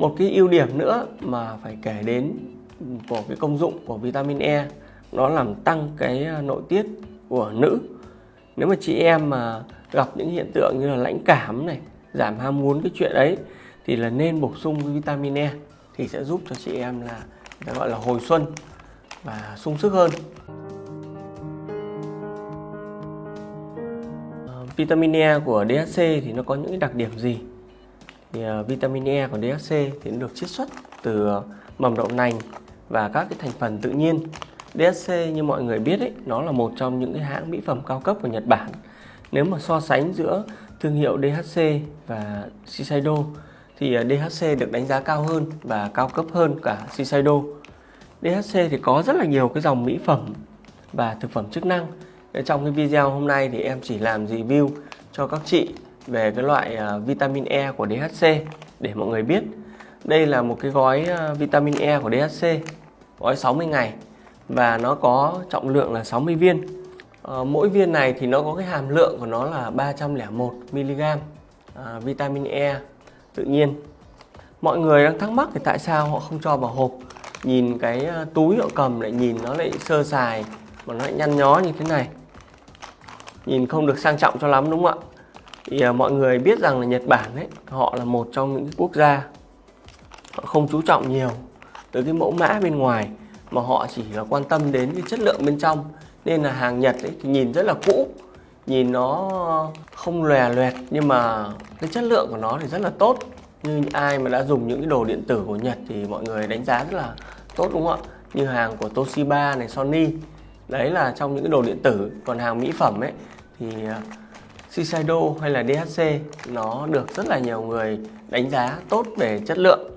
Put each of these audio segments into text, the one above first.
một cái ưu điểm nữa mà phải kể đến của cái công dụng của vitamin E nó làm tăng cái à, nội tiết của nữ. Nếu mà chị em mà gặp những hiện tượng như là lãnh cảm này, giảm ham muốn cái chuyện ấy, thì là nên bổ sung vitamin E thì sẽ giúp cho chị em là, người ta gọi là hồi xuân và sung sức hơn. Ờ, vitamin E của DHC thì nó có những đặc điểm gì? Thì uh, vitamin E của DHC thì nó được chiết xuất từ uh, mầm đậu nành và các cái thành phần tự nhiên. DHC như mọi người biết ấy, nó là một trong những cái hãng mỹ phẩm cao cấp của Nhật Bản. Nếu mà so sánh giữa thương hiệu DHC và Shiseido thì à, uh, DHC được đánh giá cao hơn và cao cấp hơn cả Shiseido. DHC thì có rất là nhiều cái dòng mỹ phẩm và thực phẩm chức năng. Trong cái video hôm nay thì em chỉ làm review cho các chị về cái loại à, vitamin E của DHC để mọi người biết. Đây là một cái gói à, vitamin E của DHC, gói 60 ngày và nó có trọng lượng là 60 viên. Ờ, mỗi viên này thì nó có cái hàm lượng của nó là 301 mg à, vitamin E tự nhiên. Mọi người đang thắc mắc thì tại sao họ không cho vào hộp? Nhìn cái túi họ cầm lại nhìn nó lại sơ sài mà nó lại nhăn nhó như thế này nhìn không được sang trọng cho lắm đúng không ạ thì à, mọi người biết rằng là Nhật Bản ấy họ là một trong những quốc gia họ không chú trọng nhiều tới cái mẫu mã bên ngoài mà họ chỉ là quan tâm đến cái chất lượng bên trong. Nên là hàng Nhật ấy thì nhìn rất là cũ nhìn nó không lòe loẹt nhưng mà cái chất lượng của nó thì rất là tốt. Như ai mà đã dùng những cái đồ điện tử của Nhật thì mọi người đánh giá rất là tốt đúng không ạ? Như hàng của Toshiba này Sony. Đấy là trong những cái đồ điện tử. Còn hàng mỹ phẩm ấy thì à, Shiseido hay là DHC nó được rất là nhiều người đánh giá tốt về chất lượng.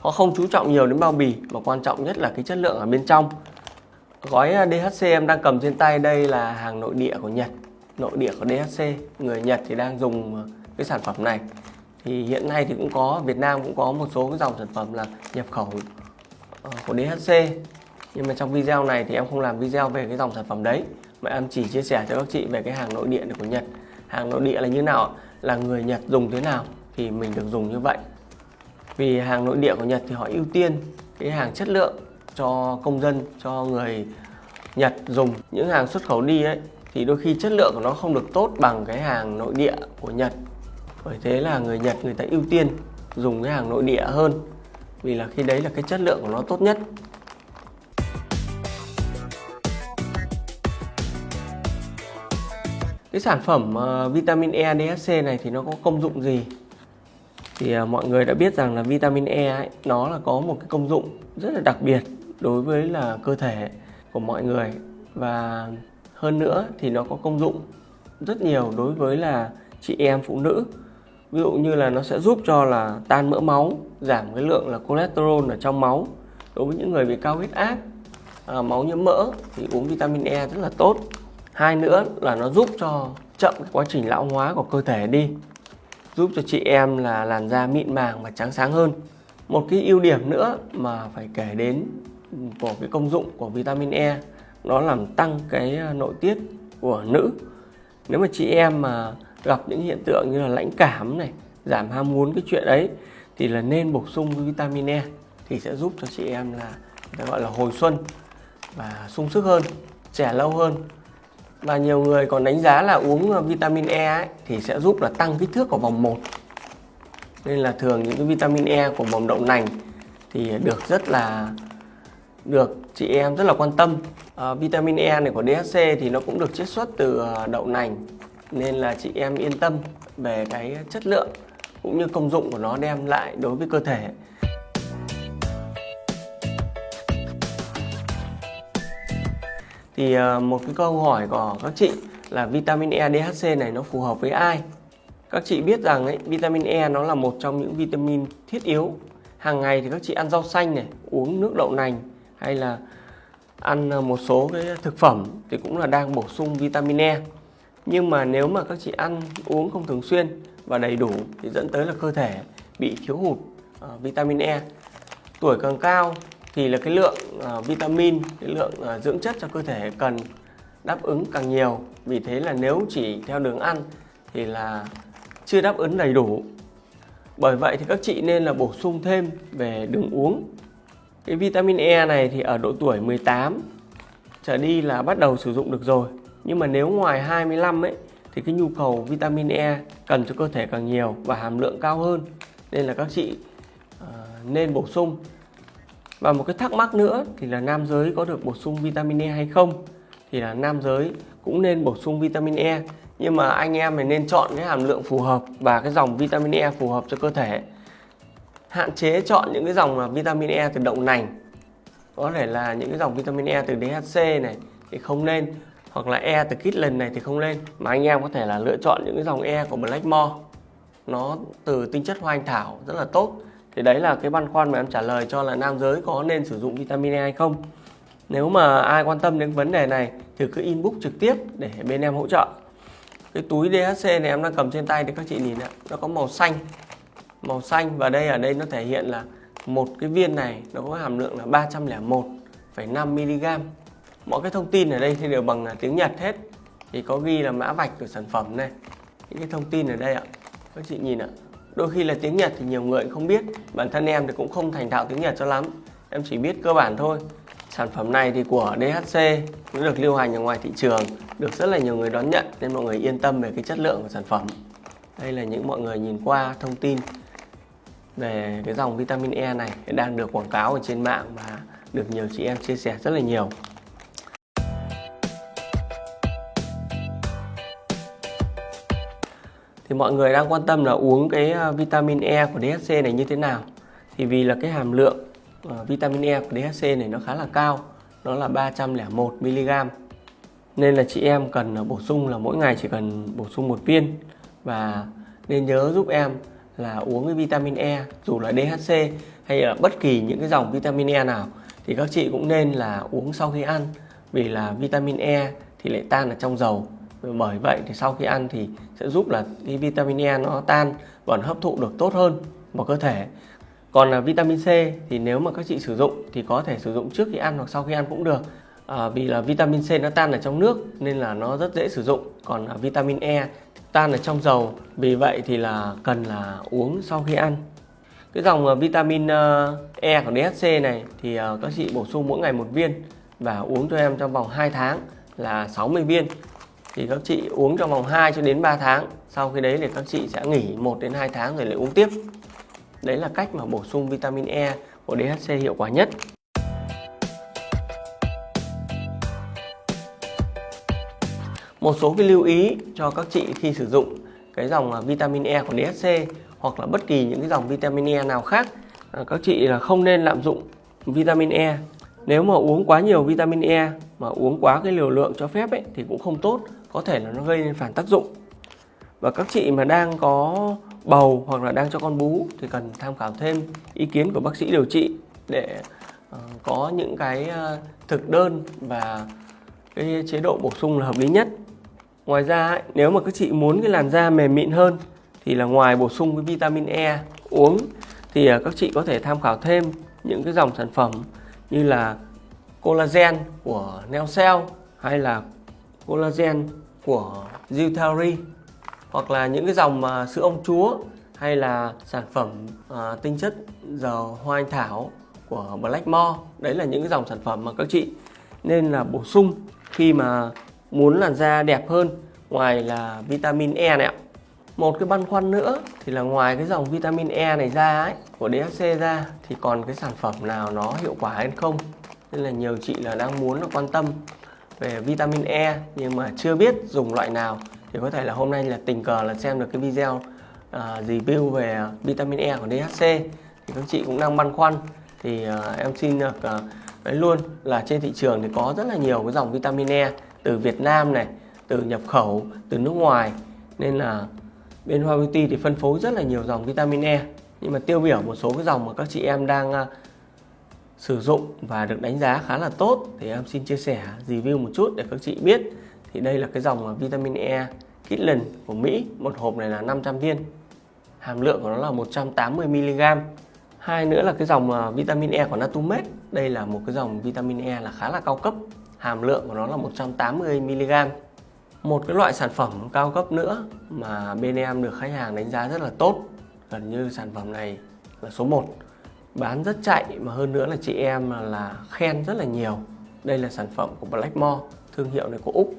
Họ không chú trọng nhiều đến bao bì, mà quan trọng nhất là cái chất lượng ở bên trong. Gói à, DHC em đang cầm trên tay đây là hàng nội địa của Nhật. Nội địa của DHC người Nhật thì đang dùng à, cái sản phẩm này. Thì hiện nay thì cũng có, Việt Nam cũng có một số cái dòng sản phẩm là nhập khẩu ờ, của DHC nhưng mà trong video này thì em không làm video về cái dòng sản phẩm đấy, mà em chỉ chia sẻ cho các chị về cái hàng nội địa của Nhật hàng nội địa là như nào, là người Nhật dùng thế nào thì mình được dùng như vậy. Vì hàng nội địa của Nhật thì họ ưu tiên cái hàng chất lượng cho công dân, cho người Nhật dùng. Những hàng xuất khẩu đi ấy, thì đôi khi chất lượng của nó không được tốt bằng cái hàng nội địa của Nhật. Bởi thế là người Nhật người ta ưu tiên dùng cái hàng nội địa hơn, vì là khi đấy là cái chất lượng của nó tốt nhất. Cái sản phẩm uh, vitamin E DHC này thì nó có công dụng gì? Thì uh, mọi người đã biết rằng là vitamin E ấy, nó là có một cái công dụng rất là đặc biệt đối với là cơ thể của mọi người. Và hơn nữa thì nó có công dụng rất nhiều đối với là chị em phụ nữ. Ví dụ như là nó sẽ giúp cho là tan mỡ máu giảm cái lượng là cholesterol ở trong máu. Đối với những người bị cao huyết áp à, máu nhiễm mỡ thì uống vitamin E rất là tốt hai nữa là nó giúp cho chậm cái quá trình lão hóa của cơ thể đi. Giúp cho chị em là làn da mịn màng và trắng sáng hơn. Một cái ưu điểm nữa mà phải kể đến của cái công dụng của vitamin E nó làm tăng cái ờ, nội tiết của nữ. Nếu mà chị em mà gặp những hiện tượng như là lãnh cảm này, giảm ham muốn cái chuyện ấy, thì là nên bổ sung vitamin E thì sẽ giúp cho chị em là, người ta gọi là hồi xuân và sung sức hơn, trẻ lâu hơn và nhiều người còn đánh giá là uống ờ, vitamin E ấy, thì sẽ giúp là tăng kích thước của vòng 1 nên là thường những cái vitamin E của mầm đậu nành thì được rất là được chị em rất là quan tâm. À, vitamin E này của DHC thì nó cũng được chiết xuất từ ờ, đậu nành. Nên là chị em yên tâm về cái chất lượng cũng như công dụng của nó đem lại đối với cơ thể. Thì ờ, một cái câu hỏi của các chị là vitamin E DHC này nó phù hợp với ai? Các chị biết rằng ấy, vitamin E nó là một trong những vitamin thiết yếu. Hàng ngày thì các chị ăn rau xanh này uống nước đậu nành hay là ăn ờ, một số cái thực phẩm thì cũng là đang bổ sung vitamin E. Nhưng mà nếu mà các chị ăn uống không thường xuyên và đầy đủ thì dẫn tới là cơ thể bị thiếu hụt uh, vitamin E. Tuổi càng cao thì là cái lượng uh, vitamin, cái lượng uh, dưỡng chất cho cơ thể cần đáp ứng càng nhiều. Vì thế là nếu chỉ theo đường ăn thì là chưa đáp ứng đầy đủ. Bởi vậy thì các chị nên là bổ sung thêm về đường uống. Cái vitamin E này thì ở độ tuổi 18 trở đi là bắt đầu sử dụng được rồi. Nhưng mà nếu ngoài 25 ấy thì cái nhu cầu vitamin E cần cho cơ thể càng nhiều và hàm lượng cao hơn. Nên là các chị uh, nên bổ sung. Và một cái thắc mắc nữa thì là nam giới có được bổ sung vitamin E hay không? Thì là nam giới cũng nên bổ sung vitamin E nhưng mà anh em mình nên chọn cái hàm lượng phù hợp và cái dòng vitamin E phù hợp cho cơ thể. Hạn chế chọn những cái dòng mà vitamin E từ đậu nành. Có thể là những cái dòng vitamin E từ DHC này thì không nên, hoặc là E từ Kitlen này thì không nên. Mà anh em có thể là lựa chọn những cái dòng E của Blackmore. Nó từ tinh chất hoa anh thảo rất là tốt thì đấy là cái băn khoăn mà em trả lời cho là nam giới có nên sử dụng vitamin E hay không. Nếu mà ai quan tâm đến vấn đề này thì cứ inbox trực tiếp để bên em hỗ trợ. Cái túi DHC này em đang cầm trên tay thì các chị nhìn ạ nó có màu xanh màu xanh và đây ở đây nó thể hiện là một cái viên này nó có hàm lượng là 301,5 mg mọi cái thông tin ở đây thì đều bằng à, tiếng Nhật hết. Thì có ghi là mã vạch của sản phẩm này. Những cái thông tin ở đây ạ các chị nhìn ạ đôi khi là tiếng Nhật thì nhiều người cũng không biết, bản thân em thì cũng không thành thạo tiếng Nhật cho lắm. Em chỉ biết cơ bản thôi. Sản phẩm này thì của DHC cũng được lưu hành ở ngoài thị trường, được rất là nhiều người đón nhận nên mọi người yên tâm về cái chất lượng của sản phẩm. Đây là những mọi người nhìn qua thông tin về cái dòng vitamin E này, đang được quảng cáo ở trên mạng và được nhiều chị em chia sẻ rất là nhiều. Thì mọi người đang quan tâm là uống cái ờ, vitamin E của DHC này như thế nào? Thì vì là cái hàm lượng uh, vitamin E của DHC này nó khá là cao nó là 301 mg nên là chị em cần ờ, bổ sung là mỗi ngày chỉ cần bổ sung một viên. Và nên nhớ giúp em là uống cái vitamin E dù là DHC hay là bất kỳ những cái dòng vitamin E nào thì các chị cũng nên là uống sau khi ăn. Vì là vitamin E thì lại tan ở trong dầu bởi vậy thì sau khi ăn thì sẽ giúp là cái vitamin E nó tan và nó hấp thụ được tốt hơn vào cơ thể. Còn là vitamin C thì nếu mà các chị sử dụng thì có thể sử dụng trước khi ăn hoặc sau khi ăn cũng được. À, vì là vitamin C nó tan ở trong nước nên là nó rất dễ sử dụng. Còn là vitamin E tan ở trong dầu vì vậy thì là cần là uống sau khi ăn. Cái dòng à, vitamin ờ, E của DHC này thì ờ, các chị bổ sung mỗi ngày một viên và uống cho em trong vòng 2 tháng là 60 viên thì các chị uống trong vòng 2 cho đến 3 tháng. Sau khi đấy thì các chị sẽ nghỉ 1 đến 2 tháng rồi lại uống tiếp. Đấy là cách mà bổ sung vitamin E của DHC hiệu quả nhất. Một số cái lưu ý cho các chị khi sử dụng cái dòng à, vitamin E của DHC hoặc là bất kỳ những cái dòng vitamin E nào khác à, các chị là không nên lạm dụng vitamin E. Nếu mà uống quá nhiều vitamin E mà uống quá cái liều lượng cho phép ấy thì cũng không tốt có thể là nó gây nên phản tác dụng. Và các chị mà đang có bầu hoặc là đang cho con bú thì cần tham khảo thêm ý kiến của bác sĩ điều trị để ờ, có những cái ờ, thực đơn và cái chế độ bổ sung là hợp lý nhất. Ngoài ra ấy, nếu mà các chị muốn cái làn da mềm mịn hơn thì là ngoài bổ sung cái vitamin E uống thì ờ, các chị có thể tham khảo thêm những cái dòng sản phẩm như là collagen của Neocell hay là collagen của Zutari hoặc là những cái dòng mà sữa ông chúa hay là sản phẩm à, tinh chất dầu hoa anh thảo của Blackmore đấy là những cái dòng sản phẩm mà các chị nên là bổ sung khi mà muốn làn da đẹp hơn ngoài là vitamin E này ạ. Một cái băn khoăn nữa thì là ngoài cái dòng vitamin E này ra ấy của DHC ra thì còn cái sản phẩm nào nó hiệu quả hay không? Nên là nhiều chị là đang muốn là quan tâm về vitamin E nhưng mà chưa biết dùng loại nào. Thì có thể là hôm nay là tình cờ là xem được cái video uh, review về vitamin E của DHC thì các chị cũng đang băn khoăn. Thì uh, em xin được uh, nói luôn là trên thị trường thì có rất là nhiều cái dòng vitamin E từ Việt Nam này từ nhập khẩu từ nước ngoài. Nên là bên Hoa Beauty thì phân phối rất là nhiều dòng vitamin E. Nhưng mà tiêu biểu một số cái dòng mà các chị em đang uh, sử dụng và được đánh giá khá là tốt thì em xin chia sẻ review một chút để các chị biết. Thì đây là cái dòng vitamin E Kitlen của Mỹ. Một hộp này là 500 viên. Hàm lượng của nó là 180 mg hai nữa là cái dòng à, vitamin E của Natumed. Đây là một cái dòng vitamin E là khá là cao cấp. Hàm lượng của nó là 180 mg một cái loại sản phẩm cao cấp nữa mà bên em được khách hàng đánh giá rất là tốt, gần như sản phẩm này là số 1 bán rất chạy mà hơn nữa là chị em là khen rất là nhiều. Đây là sản phẩm của Blackmore thương hiệu này của Úc.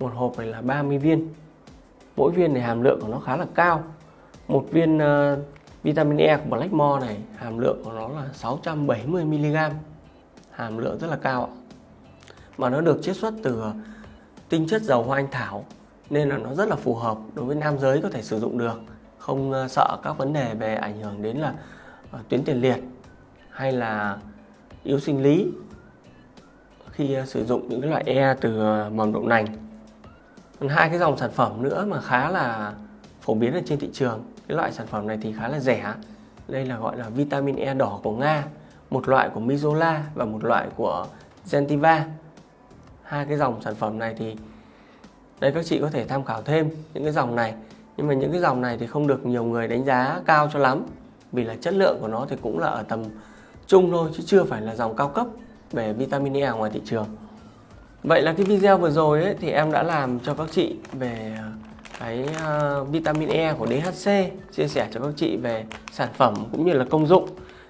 Một hộp này là 30 viên. Mỗi viên này hàm lượng của nó khá là cao. Một viên uh, vitamin E của Blackmore này hàm lượng của nó là 670 mg hàm lượng rất là cao ạ. Mà nó được chiết xuất từ ờ, tinh chất dầu hoa anh thảo nên là nó rất là phù hợp đối với nam giới có thể sử dụng được. Không ờ, sợ các vấn đề về ảnh hưởng đến là Ờ, tuyến tiền liệt hay là yếu sinh lý khi ờ, sử dụng những cái loại e từ ờ, mầm đậu nành. Còn hai cái dòng sản phẩm nữa mà khá là phổ biến ở trên thị trường, cái loại sản phẩm này thì khá là rẻ. Đây là gọi là vitamin E đỏ của Nga, một loại của Mizola và một loại của Gentiva. Hai cái dòng sản phẩm này thì, đây các chị có thể tham khảo thêm những cái dòng này. Nhưng mà những cái dòng này thì không được nhiều người đánh giá cao cho lắm vì là chất lượng của nó thì cũng là ở tầm trung thôi chứ chưa phải là dòng cao cấp về vitamin E ngoài thị trường. Vậy là cái video vừa rồi ấy, thì em đã làm cho các chị về ờ, cái uh, vitamin E của DHC chia sẻ cho các chị về sản phẩm cũng như là công dụng.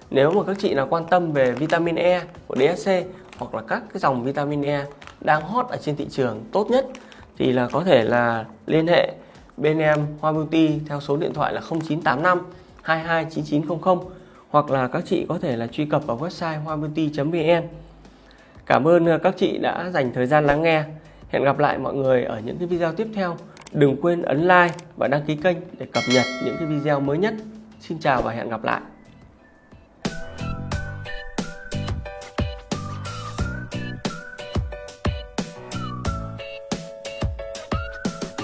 Nếu mà các chị nào quan tâm về vitamin E của DHC hoặc là các cái dòng vitamin E đang hot ở trên thị trường tốt nhất thì là có thể là liên hệ bên em Hoa Beauty theo số điện thoại là 0985 229900 hoặc là các chị có thể là truy cập vào website hoabeauty.vn. Cảm ơn à, các chị đã dành thời gian lắng nghe. Hẹn gặp lại mọi người ở những cái video tiếp theo. Đừng quên ấn like và đăng ký kênh để cập nhật những cái video mới nhất. Xin chào và hẹn gặp lại.